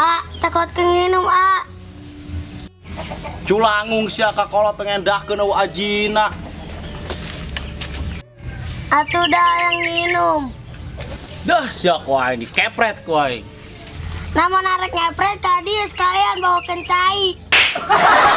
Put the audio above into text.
A, takut kenginum A. Culangung sia kakolot ngendahkeun eueuh ajina. Atuh dah yang minum. Dah sia ku aing dikepret ku aing. Namun arek ngepret tadi sekalian bawa kencai.